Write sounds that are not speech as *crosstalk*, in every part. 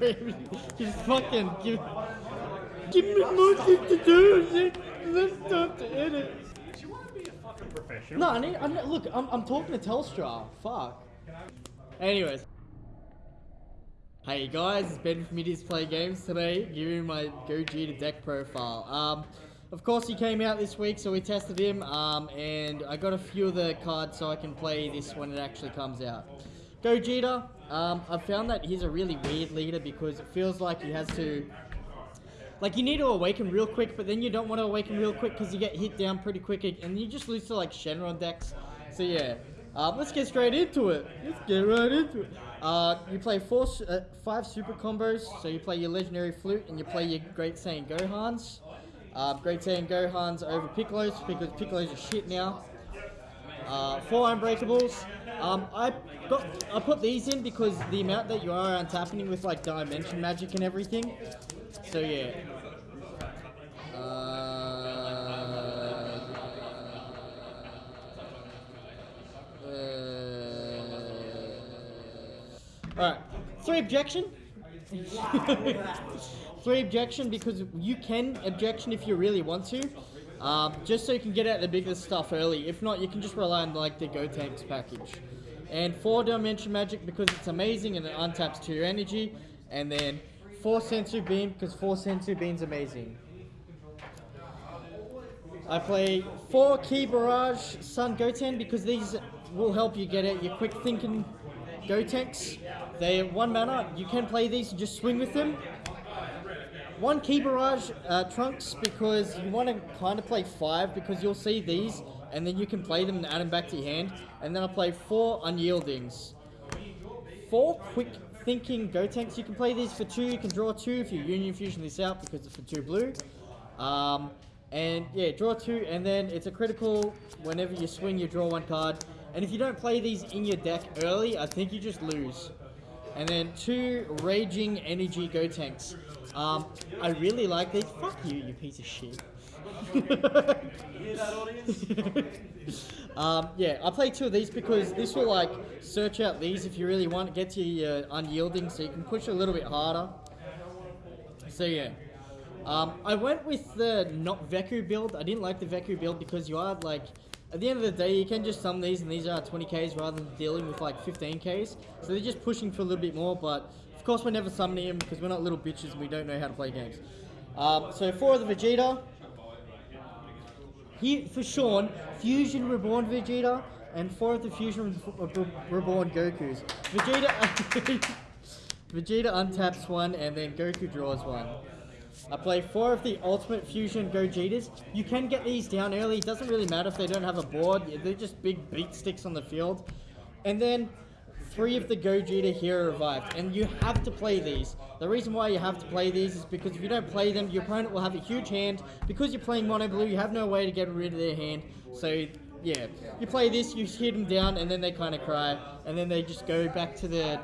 screaming. Just fucking give, give me more shit to do. Let's start to edit. Do you want to be a fucking professional? No, I need, I need, look, I'm, I'm talking to Telstra. Fuck. Anyways. Hey guys, it's Ben from Middies Play Games today, giving you my Gogeta deck profile. Um, of course he came out this week, so we tested him, um, and I got a few of the cards so I can play this when it actually comes out. Gogeta, um, I've found that he's a really weird leader because it feels like he has to like you need to awaken real quick, but then you don't want to awaken real quick because you get hit down pretty quick, and you just lose to like Shenron decks. So yeah, um, let's get straight into it. Let's get right into it. Uh, you play four, uh, five super combos. So you play your legendary flute and you play your Great Saiyan Gohans. Uh, Great Saiyan Gohans over Piccolos because Piccolo's are shit now. Uh, four unbreakables. Um, I got I put these in because the amount that you are untapping with like dimension magic and everything. So yeah. Alright, three objection. *laughs* three objection because you can objection if you really want to. Um, just so you can get out the biggest stuff early. If not, you can just rely on like the Gotenks package. And four dimension magic because it's amazing and it untaps to your energy. And then four Senzu Bean because four Senzu Bean's amazing. I play four key Barrage Sun Goten because these will help you get out your quick thinking Gotenks. They're one mana. You can play these and just swing with them. One key Barrage uh, Trunks because you want to kind of play five because you'll see these and then you can play them and add them back to your hand. And then I play four Unyieldings. Four quick thinking Gotenks. You can play these for two. You can draw two if you Union Fusion this out because it's for two blue. Um, and yeah, draw two, and then it's a critical. Whenever you swing, you draw one card. And if you don't play these in your deck early, I think you just lose. And then two Raging Energy Gotenks. Um, I really like these. Fuck you, you piece of shit. *laughs* um, yeah, I play two of these because this will like search out these if you really want to get to your unyielding, so you can push a little bit harder. So yeah. Um, I went with the not Veku build. I didn't like the Veku build because you are like at the end of the day, you can just sum these, and these are 20ks rather than dealing with like 15ks. So they're just pushing for a little bit more, but of course we're never summoning them because we're not little bitches and we don't know how to play games. Um, so four of the Vegeta. Here for Sean, Fusion Reborn Vegeta, and four of the Fusion Reborn Gokus. Vegeta, *laughs* Vegeta untaps one, and then Goku draws one. I play four of the Ultimate Fusion Gogetas. You can get these down early. It doesn't really matter if they don't have a board. They're just big beat sticks on the field. And then three of the Gogeta Hero Revived. And you have to play these. The reason why you have to play these is because if you don't play them, your opponent will have a huge hand. Because you're playing Mono Blue, you have no way to get rid of their hand. So, yeah. You play this, you hit them down, and then they kind of cry. And then they just go back to the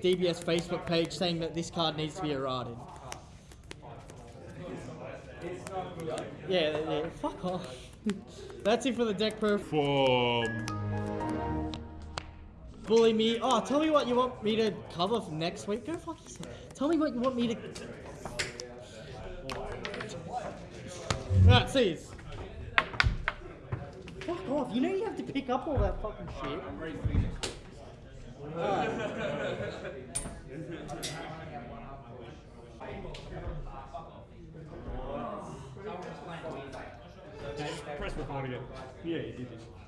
DBS Facebook page saying that this card needs to be errated. Yeah, yeah, fuck off. *laughs* That's it for the deck perf. From Bully me. Oh, tell me what you want me to cover for next week. Go fuck yourself. Tell me what you want me to. Alright, see Fuck off. You know you have to pick up all that fucking shit. Alright. *laughs* press record again. Yeah, he did this.